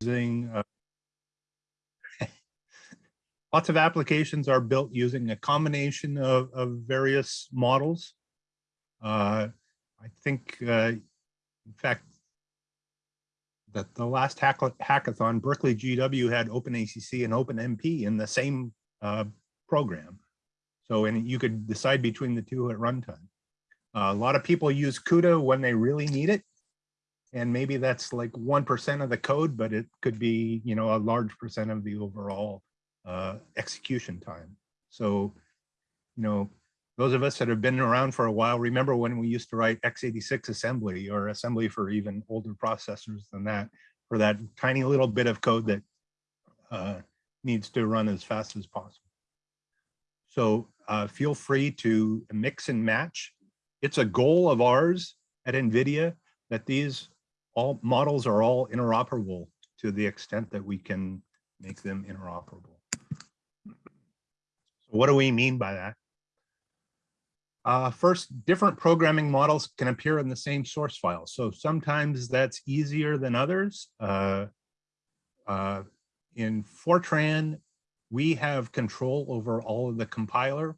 Using uh, lots of applications are built using a combination of, of various models. Uh, I think, uh, in fact, that the last hack hackathon, Berkeley GW had OpenACC and OpenMP in the same uh, program. So, and you could decide between the two at runtime. Uh, a lot of people use CUDA when they really need it. And maybe that's like 1% of the code, but it could be, you know, a large percent of the overall uh, execution time. So, you know, those of us that have been around for a while, remember when we used to write x86 assembly or assembly for even older processors than that, for that tiny little bit of code that uh, needs to run as fast as possible. So uh, feel free to mix and match. It's a goal of ours at NVIDIA that these all models are all interoperable to the extent that we can make them interoperable. So what do we mean by that? Uh, first, different programming models can appear in the same source file. So sometimes that's easier than others. Uh, uh, in Fortran, we have control over all of the compiler,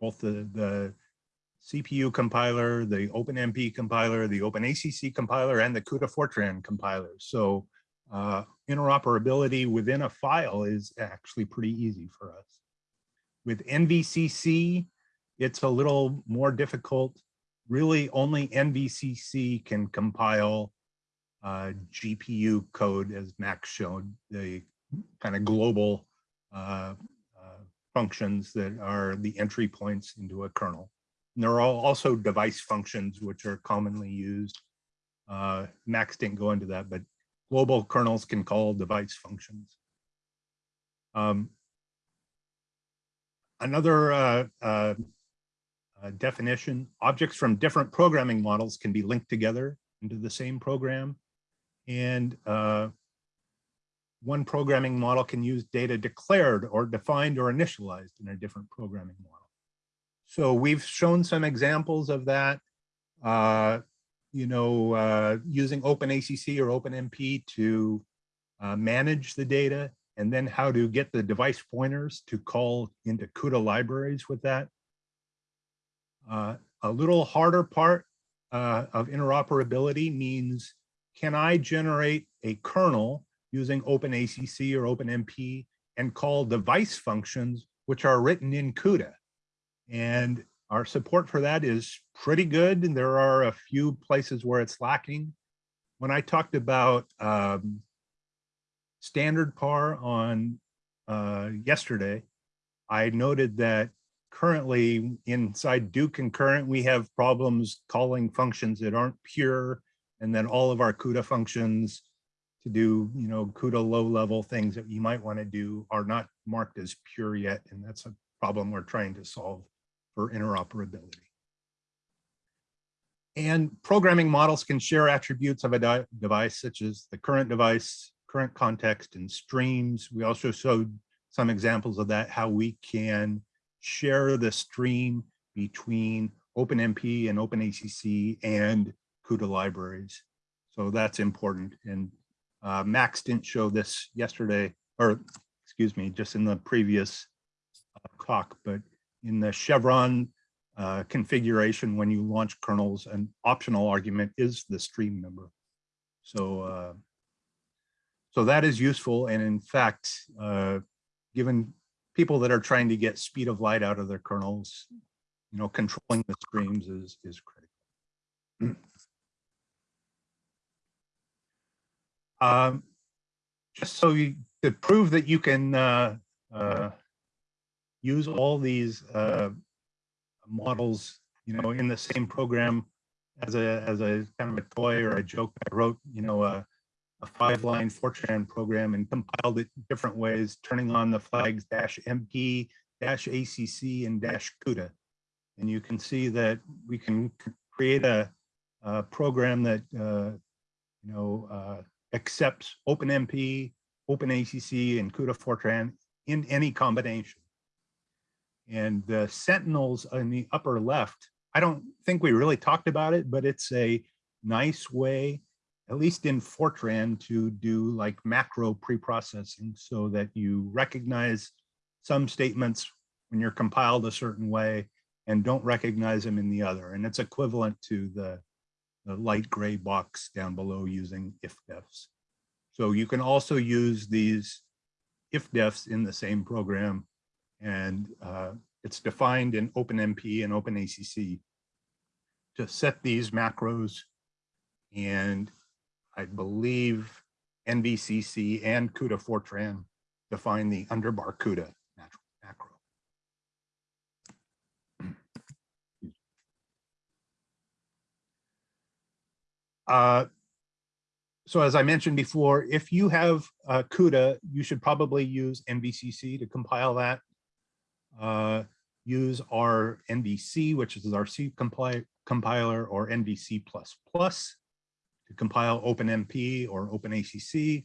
both the, the CPU compiler, the OpenMP compiler, the OpenACC compiler, and the CUDA Fortran compiler. So uh, interoperability within a file is actually pretty easy for us. With NVCC, it's a little more difficult. Really only NVCC can compile uh, GPU code as Max showed, the kind of global uh, uh, functions that are the entry points into a kernel. And there are also device functions which are commonly used. Uh, Max didn't go into that, but global kernels can call device functions. Um, another uh, uh, uh, definition, objects from different programming models can be linked together into the same program. And uh, one programming model can use data declared or defined or initialized in a different programming model. So we've shown some examples of that, uh, you know, uh, using OpenACC or OpenMP to uh, manage the data and then how to get the device pointers to call into CUDA libraries with that. Uh, a little harder part uh, of interoperability means, can I generate a kernel using OpenACC or OpenMP and call device functions which are written in CUDA? And our support for that is pretty good. And there are a few places where it's lacking. When I talked about um, standard par on uh, yesterday, I noted that currently inside do concurrent, we have problems calling functions that aren't pure, and then all of our CUDA functions to do, you know, CUDA low level things that you might want to do are not marked as pure yet. And that's a problem we're trying to solve for interoperability. And programming models can share attributes of a device, such as the current device, current context, and streams. We also showed some examples of that, how we can share the stream between OpenMP and OpenACC and CUDA libraries. So that's important. And uh, Max didn't show this yesterday, or excuse me, just in the previous uh, talk, but in the Chevron uh, configuration, when you launch kernels, an optional argument is the stream number. So, uh, so that is useful. And in fact, uh, given people that are trying to get speed of light out of their kernels, you know, controlling the streams is, is critical. um, just so you to prove that you can uh, uh, use all these uh, models, you know, in the same program as a as a kind of a toy or a joke. I wrote, you know, a a five line Fortran program and compiled it different ways, turning on the flags dash MP, dash ACC, and dash CUDA. And you can see that we can create a, a program that, uh, you know, uh, accepts OpenMP, OpenACC, and CUDA Fortran in any combination. And the Sentinels in the upper left, I don't think we really talked about it, but it's a nice way at least in Fortran, to do like macro pre-processing so that you recognize some statements when you're compiled a certain way and don't recognize them in the other. And it's equivalent to the, the light gray box down below using ifdefs. So you can also use these ifdefs in the same program and uh, it's defined in OpenMP and OpenACC to set these macros and I believe NVCC and CUDA Fortran define the underbar CUDA macro. Uh, so as I mentioned before, if you have uh, CUDA, you should probably use NVCC to compile that. Uh, use our NVC, which is our C compiler, or NVC++ to compile OpenMP or OpenACC.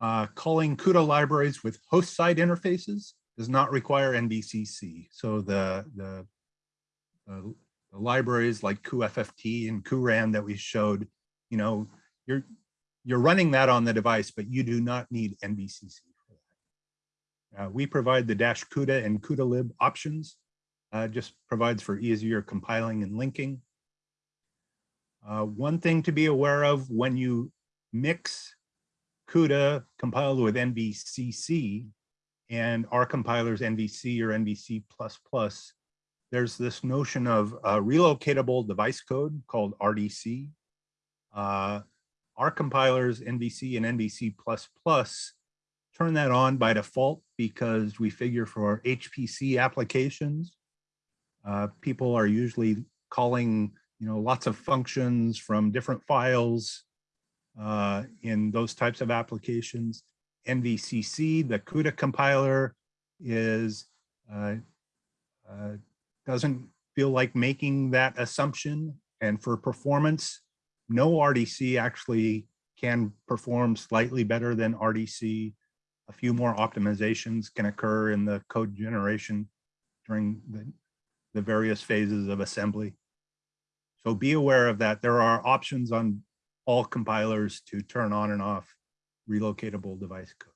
Uh, calling CUDA libraries with host side interfaces does not require NVCC. So the, the, the, the libraries like cuFFT and cuRAND that we showed, you know, you're, you're running that on the device, but you do not need NVCC. Uh, we provide the dash CUDA and CUDA lib options, uh, just provides for easier compiling and linking. Uh, one thing to be aware of when you mix CUDA compiled with NVCC and our compilers NVC or NVC++, there's this notion of relocatable device code called RDC. Uh, our compilers NVC and NVC++ turn that on by default because we figure for HPC applications, uh, people are usually calling you know, lots of functions from different files uh, in those types of applications. NVCC, the CUDA compiler is, uh, uh, doesn't feel like making that assumption. And for performance, no RDC actually can perform slightly better than RDC. A few more optimizations can occur in the code generation during the, the various phases of assembly. So be aware of that. There are options on all compilers to turn on and off relocatable device code.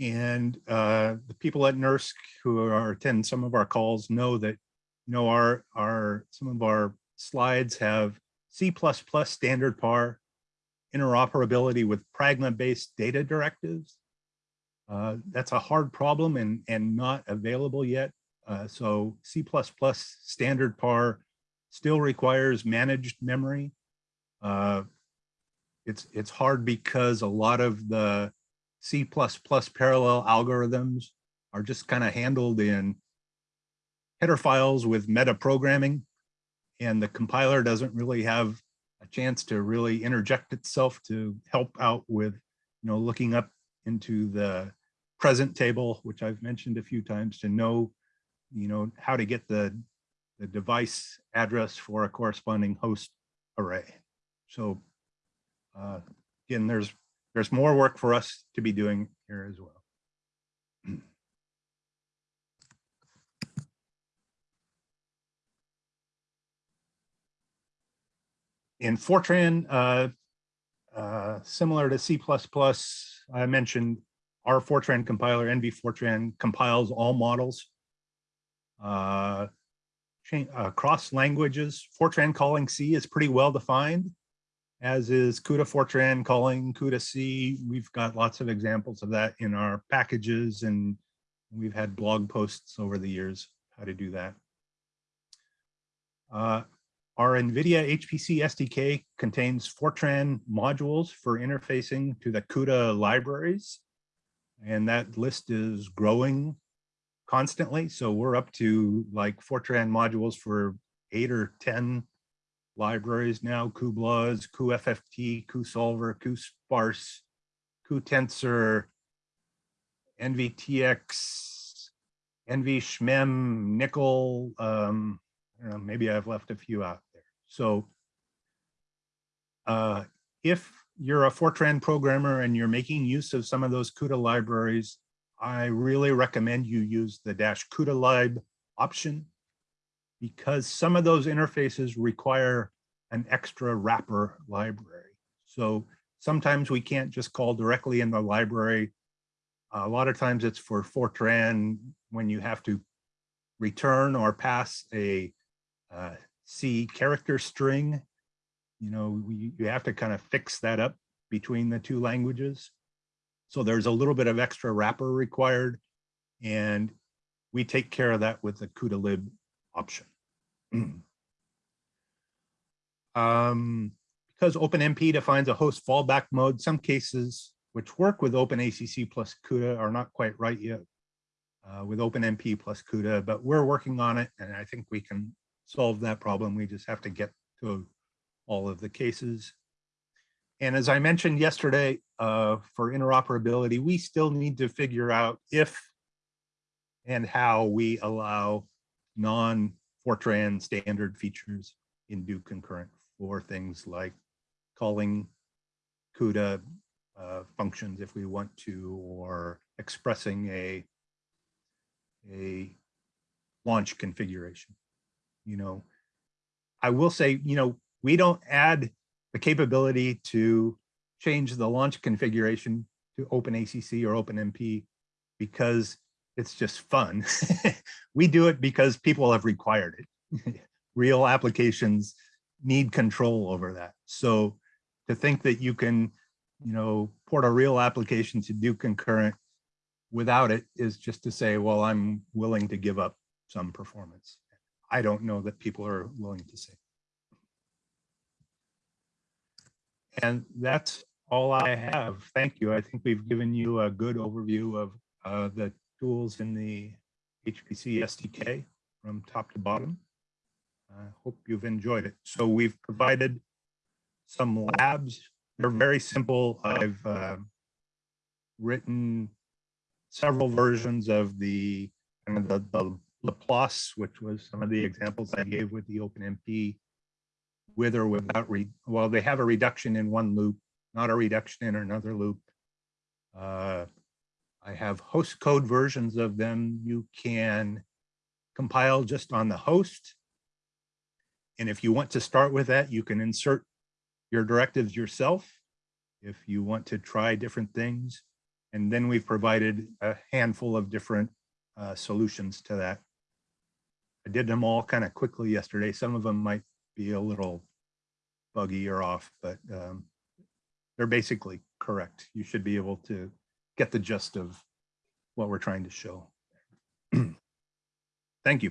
And uh, the people at NERSC who are attend some of our calls know that you know our our some of our slides have C++ standard par interoperability with Pragma-based data directives. Uh, that's a hard problem and, and not available yet. Uh, so C++ standard par still requires managed memory. Uh, it's, it's hard because a lot of the C++ parallel algorithms are just kind of handled in header files with metaprogramming and the compiler doesn't really have a chance to really interject itself to help out with, you know, looking up into the present table, which I've mentioned a few times to know you know, how to get the, the device address for a corresponding host array. So uh, again, there's there's more work for us to be doing here as well. In Fortran, uh, uh, similar to C++, I mentioned our Fortran compiler, NV Fortran, compiles all models uh, uh, cross languages. Fortran calling C is pretty well defined, as is CUDA Fortran calling CUDA C. We've got lots of examples of that in our packages and we've had blog posts over the years how to do that. Our NVIDIA HPC SDK contains Fortran modules for interfacing to the CUDA libraries. And that list is growing constantly. So we're up to like Fortran modules for eight or 10 libraries now, cuBLAS, cuFFT, cuSolver, cuSparse, cuTensor, NVTX, NVSHMEM, NCCL, um, I don't know, maybe I've left a few out. So uh, if you're a Fortran programmer and you're making use of some of those CUDA libraries, I really recommend you use the dash CUDA lib option because some of those interfaces require an extra wrapper library. So sometimes we can't just call directly in the library. A lot of times it's for Fortran when you have to return or pass a uh, C character string. You know, you, you have to kind of fix that up between the two languages. So there's a little bit of extra wrapper required and we take care of that with the CUDA lib option. um, because OpenMP defines a host fallback mode, some cases which work with OpenACC plus CUDA are not quite right yet uh, with OpenMP plus CUDA, but we're working on it and I think we can solve that problem. We just have to get to all of the cases. And as I mentioned yesterday, uh, for interoperability, we still need to figure out if and how we allow non-Fortran standard features in do concurrent for things like calling CUDA uh, functions if we want to, or expressing a, a launch configuration. You know, I will say, you know, we don't add the capability to change the launch configuration to OpenACC or OpenMP because it's just fun. we do it because people have required it. Real applications need control over that. So to think that you can, you know, port a real application to do concurrent without it is just to say, well, I'm willing to give up some performance. I don't know that people are willing to say. And that's all I have. Thank you. I think we've given you a good overview of uh, the tools in the HPC SDK from top to bottom. I hope you've enjoyed it. So we've provided some labs. They're very simple. I've uh, written several versions of the kind of the, the Laplace, which was some of the examples I gave with the OpenMP, with or without, re well, they have a reduction in one loop, not a reduction in another loop. Uh, I have host code versions of them. You can compile just on the host. And if you want to start with that, you can insert your directives yourself if you want to try different things. And then we've provided a handful of different uh, solutions to that. I did them all kind of quickly yesterday. Some of them might be a little buggy or off, but um, they're basically correct. You should be able to get the gist of what we're trying to show. Thank you.